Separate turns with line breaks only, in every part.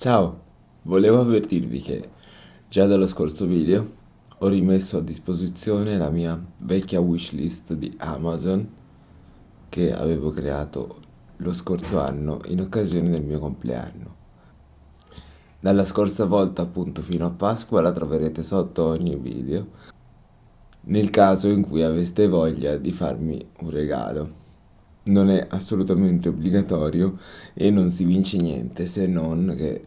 Ciao, volevo avvertirvi che già dallo scorso video ho rimesso a disposizione la mia vecchia wishlist di Amazon che avevo creato lo scorso anno in occasione del mio compleanno. Dalla scorsa volta appunto fino a Pasqua la troverete sotto ogni video nel caso in cui aveste voglia di farmi un regalo non è assolutamente obbligatorio e non si vince niente se non che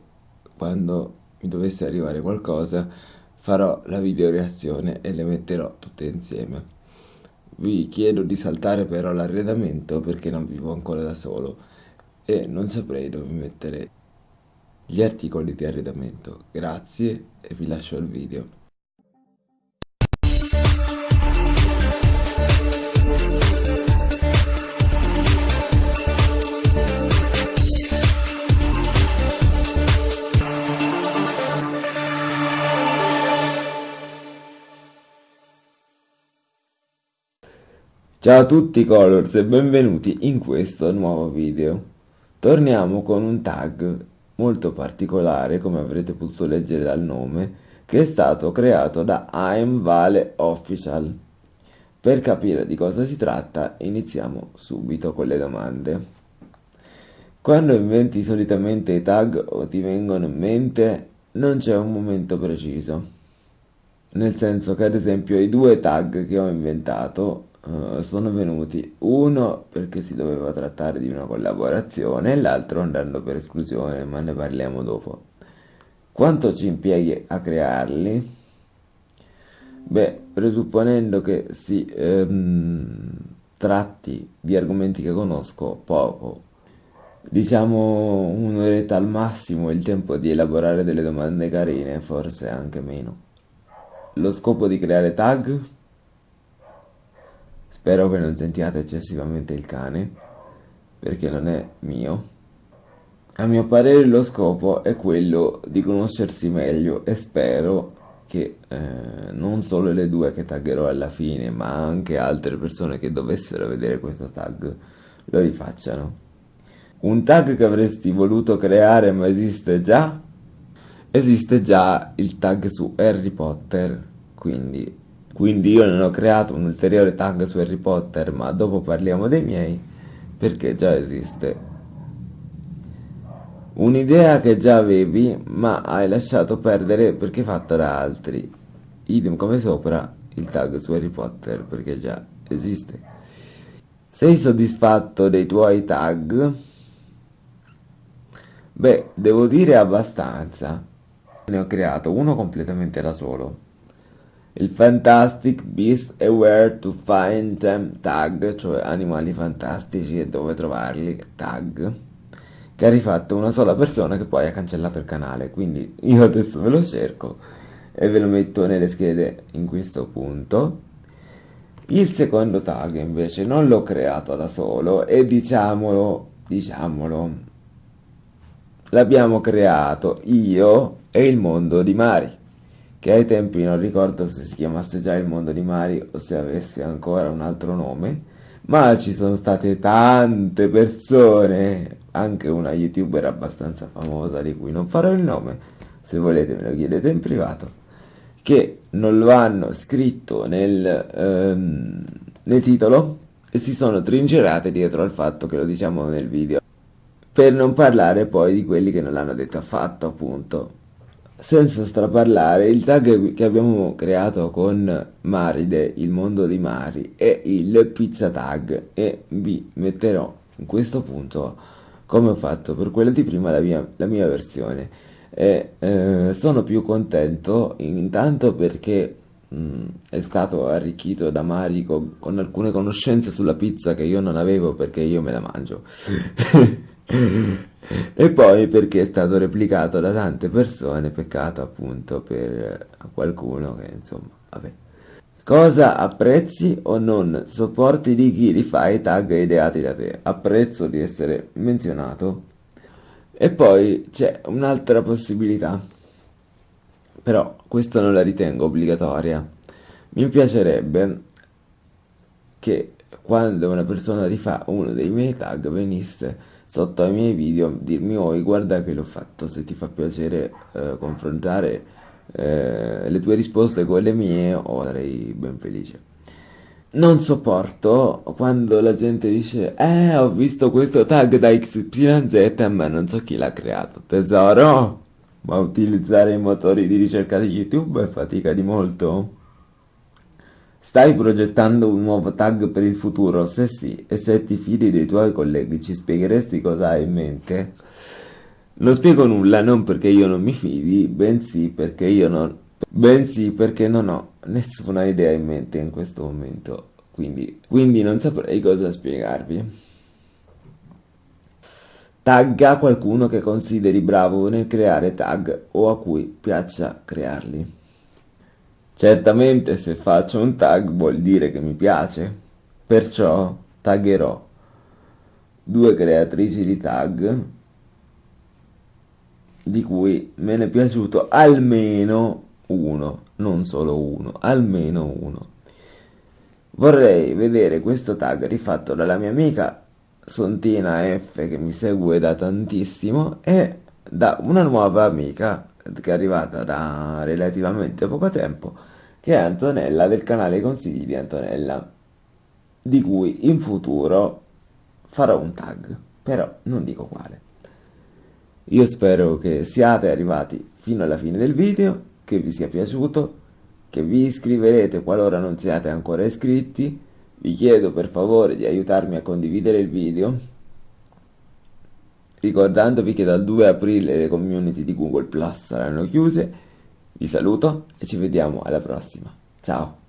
quando mi dovesse arrivare qualcosa farò la video reazione e le metterò tutte insieme. Vi chiedo di saltare però l'arredamento perché non vivo ancora da solo e non saprei dove mettere gli articoli di arredamento. Grazie e vi lascio il video. Ciao a tutti Colors e benvenuti in questo nuovo video. Torniamo con un tag molto particolare, come avrete potuto leggere dal nome, che è stato creato da I'm Vale Official. Per capire di cosa si tratta iniziamo subito con le domande. Quando inventi solitamente i tag o ti vengono in mente, non c'è un momento preciso. Nel senso che ad esempio i due tag che ho inventato uh, sono venuti uno perché si doveva trattare di una collaborazione e l'altro andando per esclusione, ma ne parliamo dopo. Quanto ci impieghi a crearli? Beh, presupponendo che si ehm, tratti di argomenti che conosco poco, diciamo un'oretta al massimo il tempo di elaborare delle domande carine, forse anche meno. Lo scopo di creare tag Spero che non sentiate eccessivamente il cane, perché non è mio. A mio parere lo scopo è quello di conoscersi meglio e spero che eh, non solo le due che taggerò alla fine, ma anche altre persone che dovessero vedere questo tag lo rifacciano. Un tag che avresti voluto creare ma esiste già? Esiste già il tag su Harry Potter, quindi quindi io non ho creato un ulteriore tag su Harry Potter, ma dopo parliamo dei miei, perché già esiste. Un'idea che già avevi, ma hai lasciato perdere perché fatta da altri. Idem come sopra, il tag su Harry Potter, perché già esiste. Sei soddisfatto dei tuoi tag? Beh, devo dire abbastanza. Ne ho creato uno completamente da solo il Fantastic Beast e Where to Find Them Tag, cioè animali fantastici e dove trovarli tag, che ha rifatto una sola persona che poi ha cancellato il canale, quindi io adesso ve lo cerco e ve lo metto nelle schede in questo punto. Il secondo tag invece non l'ho creato da solo e diciamolo, diciamolo, l'abbiamo creato io e il mondo di Mari che ai tempi non ricordo se si chiamasse già il mondo di Mari o se avesse ancora un altro nome, ma ci sono state tante persone, anche una youtuber abbastanza famosa di cui non farò il nome, se volete me lo chiedete in privato, che non lo hanno scritto nel, ehm, nel titolo e si sono trincerate dietro al fatto che lo diciamo nel video, per non parlare poi di quelli che non l'hanno detto affatto appunto senza straparlare, il tag che abbiamo creato con Maride, il mondo di Mari, è il pizza tag e vi metterò in questo punto come ho fatto per quella di prima la mia, la mia versione. E, eh, sono più contento intanto perché mh, mm, è stato arricchito da Mari con, con alcune conoscenze sulla pizza che io non avevo perché io me la mangio. e poi perché è stato replicato da tante persone, peccato appunto per qualcuno che insomma, vabbè. Cosa apprezzi o non sopporti di chi li fa i tag ideati da te? Apprezzo di essere menzionato. E poi c'è un'altra possibilità, però questa non la ritengo obbligatoria. Mi piacerebbe che quando una persona rifà uno dei miei tag venisse sotto ai miei video dirmi oi guarda che l'ho fatto, se ti fa piacere eh, confrontare eh, le tue risposte con le mie o sarei ben felice. Non sopporto quando la gente dice Eh, ho visto questo tag da XYZ ma non so chi l'ha creato. Tesoro, ma utilizzare i motori di ricerca di YouTube è fatica di molto? Stai progettando un nuovo tag per il futuro? Se sì, e se ti fidi dei tuoi colleghi, ci spiegheresti cosa hai in mente? Non spiego nulla non perché io non mi fidi, bensì perché io non, bensì perché non ho nessuna idea in mente in questo momento, quindi, quindi non saprei cosa spiegarvi. Tagga qualcuno che consideri bravo nel creare tag o a cui piaccia crearli. Certamente se faccio un tag vuol dire che mi piace, perciò taggerò due creatrici di tag di cui me ne è piaciuto almeno uno, non solo uno, almeno uno. Vorrei vedere questo tag rifatto dalla mia amica Sontina F che mi segue da tantissimo e da una nuova amica che è arrivata da relativamente poco tempo che è Antonella del canale Consigli di Antonella di cui in futuro farò un tag però non dico quale io spero che siate arrivati fino alla fine del video, che vi sia piaciuto, che vi iscriverete qualora non siate ancora iscritti. Vi chiedo per favore di aiutarmi a condividere il video, ricordandovi che dal 2 aprile le community di Google Plus saranno chiuse. Vi saluto e ci vediamo alla prossima. Ciao!